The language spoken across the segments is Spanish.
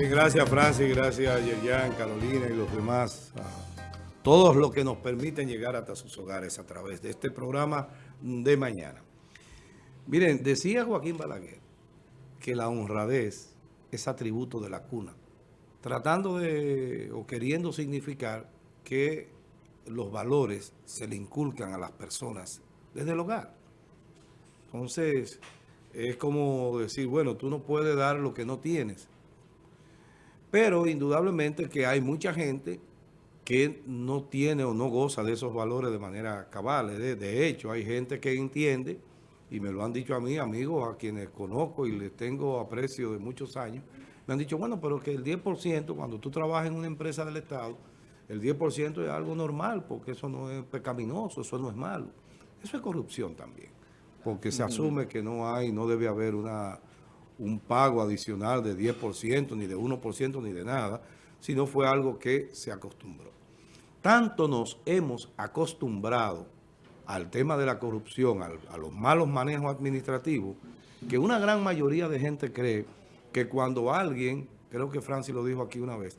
Gracias Francis, gracias Yerian, Carolina y los demás, todos los que nos permiten llegar hasta sus hogares a través de este programa de mañana. Miren, decía Joaquín Balaguer que la honradez es atributo de la cuna, tratando de o queriendo significar que los valores se le inculcan a las personas desde el hogar. Entonces, es como decir, bueno, tú no puedes dar lo que no tienes. Pero indudablemente que hay mucha gente que no tiene o no goza de esos valores de manera cabal. De, hecho, hay gente que entiende, y me lo han dicho a mí, amigos, a quienes conozco y les tengo aprecio de muchos años, me han dicho, bueno, pero que el 10%, cuando tú trabajas en una empresa del Estado, el 10% es algo normal, porque eso no es pecaminoso, eso no es malo. Eso es corrupción también, porque se asume que no hay, no debe haber una un pago adicional de 10%, ni de 1%, ni de nada, sino fue algo que se acostumbró. Tanto nos hemos acostumbrado al tema de la corrupción, a los malos manejos administrativos, que una gran mayoría de gente cree que cuando alguien, creo que Francis lo dijo aquí una vez,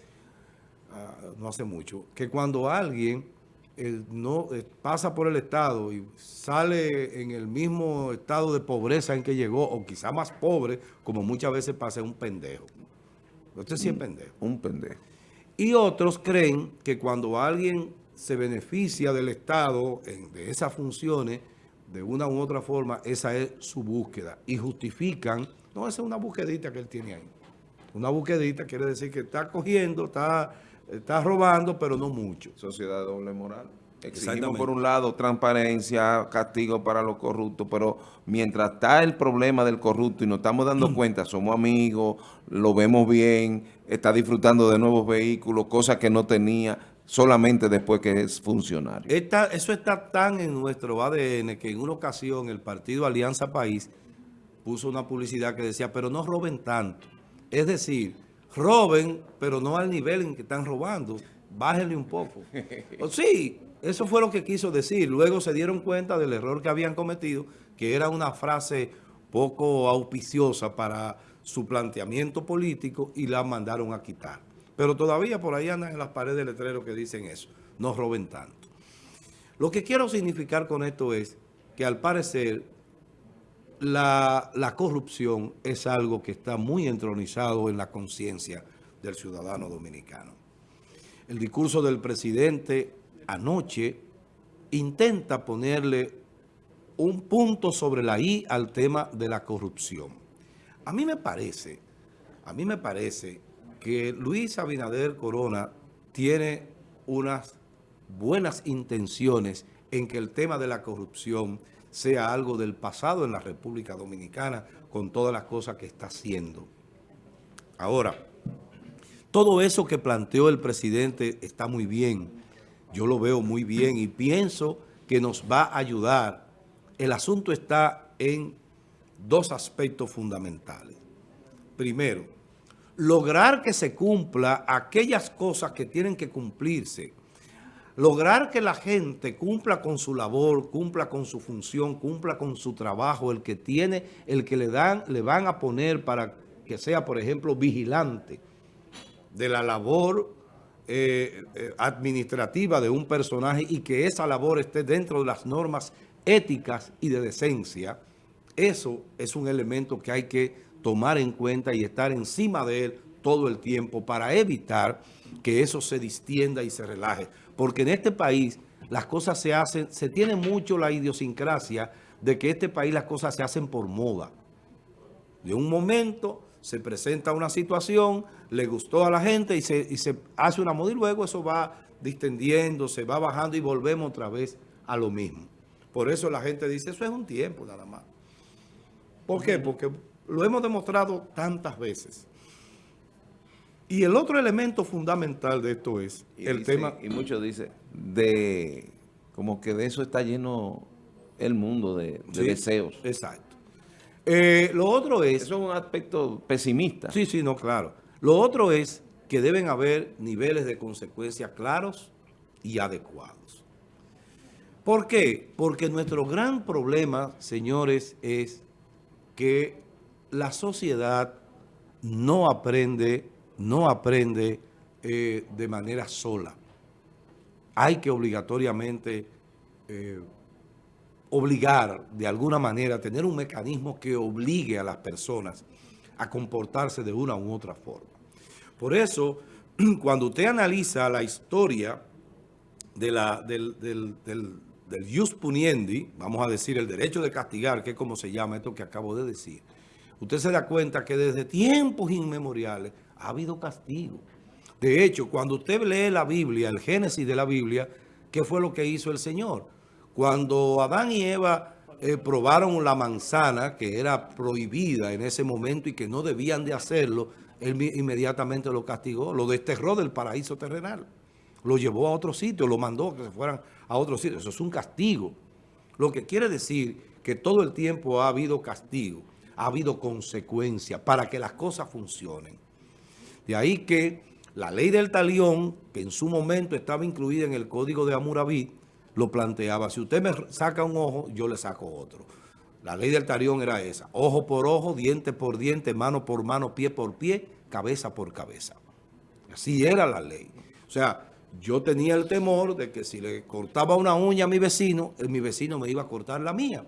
ah, no hace mucho, que cuando alguien no eh, pasa por el Estado y sale en el mismo estado de pobreza en que llegó, o quizá más pobre, como muchas veces pasa, un pendejo. Usted sí es pendejo. Un pendejo. Y otros creen que cuando alguien se beneficia del Estado de esas funciones, de una u otra forma, esa es su búsqueda. Y justifican, no, esa es una búsquedita que él tiene ahí. Una búsquedita quiere decir que está cogiendo, está está robando, pero no mucho. Sociedad doble moral. Exigimos por un lado transparencia, castigo para los corruptos, pero mientras está el problema del corrupto y nos estamos dando cuenta, somos amigos, lo vemos bien, está disfrutando de nuevos vehículos, cosas que no tenía solamente después que es funcionario. eso está tan en nuestro ADN que en una ocasión el partido Alianza País puso una publicidad que decía, pero no roben tanto. Es decir roben, pero no al nivel en que están robando. Bájenle un poco. O sí, eso fue lo que quiso decir. Luego se dieron cuenta del error que habían cometido, que era una frase poco auspiciosa para su planteamiento político y la mandaron a quitar. Pero todavía por ahí andan en las paredes de letrero que dicen eso. No roben tanto. Lo que quiero significar con esto es que al parecer la, corrupción es algo que está muy entronizado en la conciencia del ciudadano dominicano. El discurso del presidente anoche intenta ponerle un punto sobre la I al tema de la corrupción. A mí me parece, a mí me parece que Luis Abinader Corona tiene unas buenas intenciones en que el tema de la corrupción sea algo del pasado en la República Dominicana con todas las cosas que está haciendo. Ahora, todo eso que planteó el presidente está muy bien. Yo lo veo muy bien y pienso que nos va a ayudar. El asunto está en dos aspectos fundamentales. Primero, lograr que se cumpla aquellas cosas que tienen que cumplirse lograr que la gente cumpla con su labor, cumpla con su función, cumpla con su trabajo, el que tiene, el que le dan, le van a poner para que sea, por ejemplo, vigilante de la labor eh, eh, administrativa de un personaje y que esa labor esté dentro de las normas éticas y de decencia, eso es un elemento que hay que tomar en cuenta y estar encima de él todo el tiempo para evitar que eso se distienda y se relaje porque en este país las cosas se hacen, se tiene mucho la idiosincrasia de que en este país las cosas se hacen por moda. De un momento se presenta una situación, le gustó a la gente y se, se hace una moda y luego eso va distendiendo, se va bajando y volvemos otra vez a lo mismo. Por eso la gente dice, eso es un tiempo nada más. ¿Por qué? Porque lo hemos demostrado tantas veces. Y el otro elemento fundamental de esto es el tema... Y muchos dicen, de como que de eso está lleno el mundo de, deseos. Exacto. Eh, lo otro es... Eso es un aspecto pesimista. Sí, sí, no, claro. Lo otro es que deben haber niveles de consecuencia claros y adecuados. ¿Por qué? Porque nuestro gran problema, señores, es que la sociedad no aprende no aprende eh, de manera sola. Hay que obligatoriamente eh, obligar de alguna manera, tener un mecanismo que obligue a las personas a comportarse de una u otra forma. Por eso, cuando usted analiza la historia del, del, del puniendi, vamos a decir el derecho de castigar, que es como se llama esto que acabo de decir, usted se da cuenta que desde tiempos inmemoriales ha habido castigo. De hecho, cuando usted lee la Biblia, el Génesis de la Biblia, ¿qué fue lo que hizo el Señor? Cuando Adán y Eva eh, probaron la manzana, que era prohibida en ese momento y que no debían de hacerlo, él inmediatamente lo castigó, lo desterró del paraíso terrenal. Lo llevó a otro sitio, lo mandó que se fueran a otro sitio. Eso es un castigo. Lo que quiere decir que todo el tiempo ha habido castigo, ha habido consecuencia para que las cosas funcionen. De ahí que la ley del talión, que en su momento estaba incluida en el Código de Hammurabi, lo planteaba. Si usted me saca un ojo, yo le saco otro. La ley del talión era esa. Ojo por ojo, diente por diente, mano por mano, pie por pie, cabeza por cabeza. Así era la ley. O sea, yo tenía el temor de que si le cortaba una uña a mi vecino, mi vecino me iba a cortar la mía.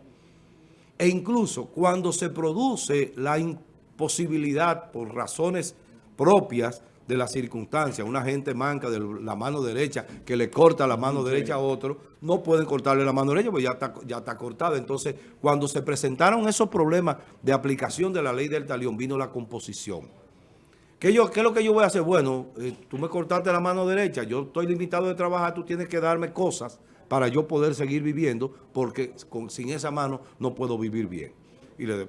E incluso cuando se produce la imposibilidad por razones propias de las circunstancias, una gente manca de la mano derecha que le corta la mano derecha a otro, no pueden cortarle la mano derecha porque ya está, ya está cortada. Entonces, cuando se presentaron esos problemas de aplicación de la ley del talión, vino la composición. ¿Qué, yo, ¿Qué es lo que yo voy a hacer? Bueno, eh, tú me cortaste la mano derecha, yo estoy limitado de trabajar, tú tienes que darme cosas para yo poder seguir viviendo, porque sin esa mano no puedo vivir bien. Y le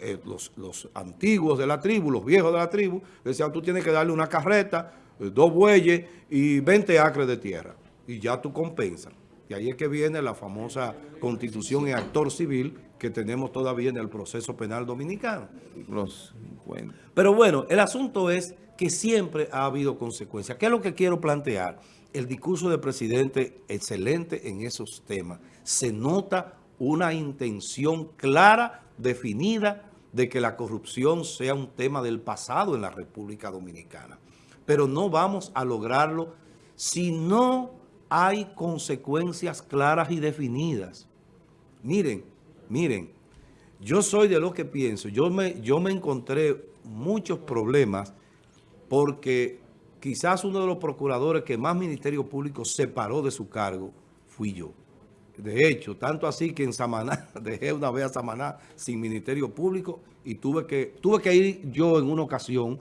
eh, los, antiguos de la tribu, los viejos de la tribu, decían, tú tienes que darle una carreta, eh, dos bueyes y 20 acres de tierra. Y ya tú compensas. Y ahí es que viene la famosa constitución y actor civil que tenemos todavía en el proceso penal dominicano. Pero bueno, el asunto es que siempre ha habido consecuencias. ¿Qué es lo que quiero plantear? El discurso del presidente, excelente en esos temas. Se nota una intención clara definida de que la corrupción sea un tema del pasado en la República Dominicana. Pero no vamos a lograrlo si no hay consecuencias claras y definidas. Miren, miren, yo soy de lo que pienso. Yo me, yo me encontré muchos problemas porque quizás uno de los procuradores que más Ministerio Público separó de su cargo fui yo. De hecho, tanto así que en Samaná, dejé una vez a Samaná sin Ministerio Público y tuve que, tuve que ir yo en una ocasión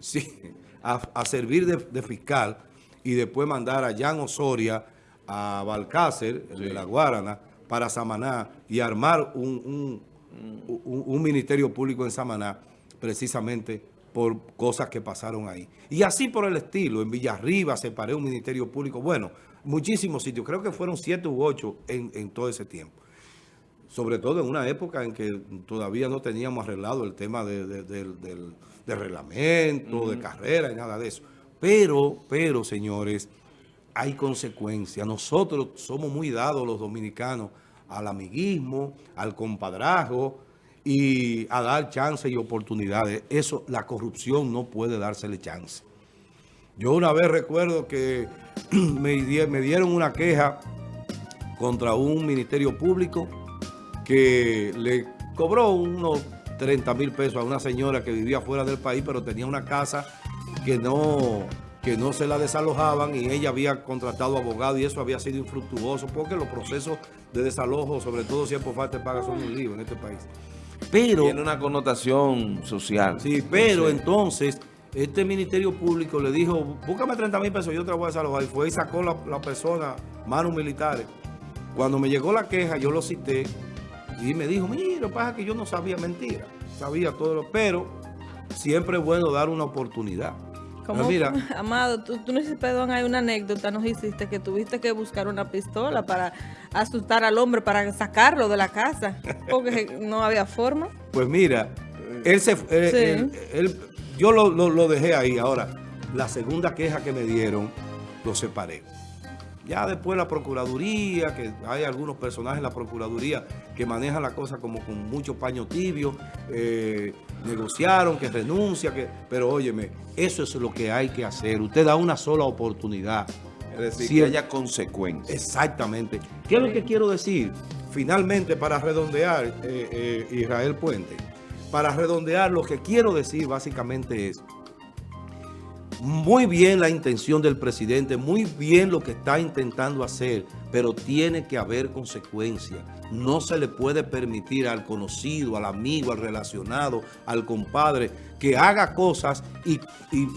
a, servir de, fiscal y después mandar a Jan Osoria, a Balcácer, de la Guarana, para Samaná y armar un, un Ministerio Público en Samaná precisamente por cosas que pasaron ahí. Y así por el estilo, en Villarriba separé un Ministerio Público, bueno, muchísimos sitios, creo que fueron siete u ocho en, todo ese tiempo. Sobre todo en una época en que todavía no teníamos arreglado el tema de, del, reglamento, de carrera y nada de eso. Pero, pero, señores, hay consecuencias. Nosotros somos muy dados los dominicanos al amiguismo, al compadrazgo y a dar chances y oportunidades. Eso, la corrupción no puede dársele chance. Yo una vez recuerdo que me, dieron una queja contra un ministerio público que le cobró unos 30 mil pesos a una señora que vivía fuera del país, pero tenía una casa que no, que no se la desalojaban y ella había contratado abogado y eso había sido infructuoso porque los procesos de desalojo, sobre todo si es por falta de paga, son un lío en este país. Pero, Tiene una connotación social. Sí, pero entonces este Ministerio Público le dijo, búscame 30 mil pesos, yo te lo voy a desalojar. Y fue y sacó la, la persona, manos militares. Cuando me llegó la queja, yo lo cité y me dijo, mira, pasa que yo no sabía mentira. Sabía todo lo... Pero siempre es bueno dar una oportunidad. Como, mira, Amado, tú, tú no perdón, hay una anécdota, nos hiciste que tuviste que buscar una pistola para asustar al hombre, para sacarlo de la casa, porque no había forma. Pues mira, él se... Él, él, yo lo, dejé ahí. Ahora, la segunda queja que me dieron, lo separé. Ya después la Procuraduría, que hay algunos personajes en la Procuraduría que manejan la cosa como con mucho paño tibio, eh, negociaron, que renuncia, que, pero óyeme, eso es lo que hay que hacer. Usted da una sola oportunidad. Es decir, que haya consecuencias. Exactamente. ¿Qué es lo que quiero decir? Finalmente, para redondear, eh, eh, Israel Puente, para redondear, lo que quiero decir básicamente es, muy bien la intención del presidente, muy bien lo que está intentando hacer, pero tiene que haber consecuencias. No se le puede permitir al conocido, al amigo, al relacionado, al compadre, que haga cosas y,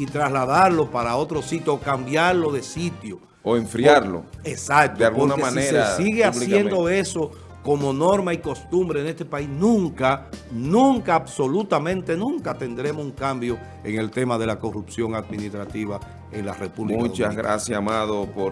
trasladarlo para otro sitio o cambiarlo de sitio. O enfriarlo. exacto. De alguna manera. Si se sigue haciendo eso como norma y costumbre en este país, nunca, nunca, absolutamente nunca tendremos un cambio en el tema de la corrupción administrativa en la República Muchas gracias, Amado, por